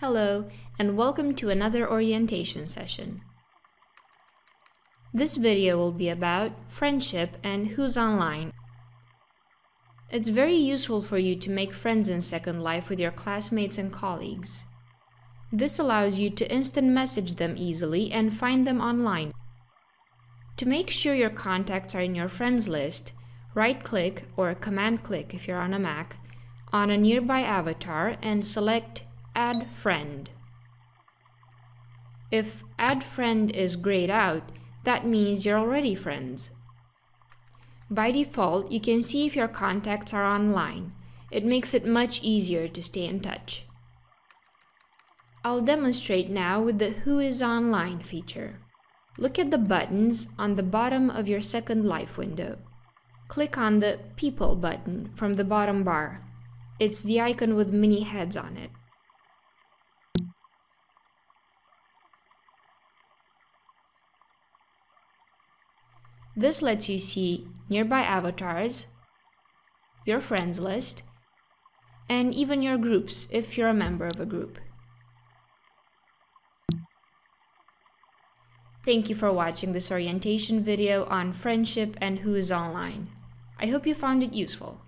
Hello, and welcome to another orientation session. This video will be about friendship and who's online. It's very useful for you to make friends in Second Life with your classmates and colleagues. This allows you to instant message them easily and find them online. To make sure your contacts are in your friends list, right-click or command-click if you're on a Mac on a nearby avatar and select Add Friend. If Add Friend is grayed out, that means you're already friends. By default, you can see if your contacts are online. It makes it much easier to stay in touch. I'll demonstrate now with the Who is Online feature. Look at the buttons on the bottom of your Second Life window. Click on the People button from the bottom bar. It's the icon with many heads on it. This lets you see nearby avatars, your friends list, and even your groups if you're a member of a group. Thank you for watching this orientation video on friendship and who is online. I hope you found it useful.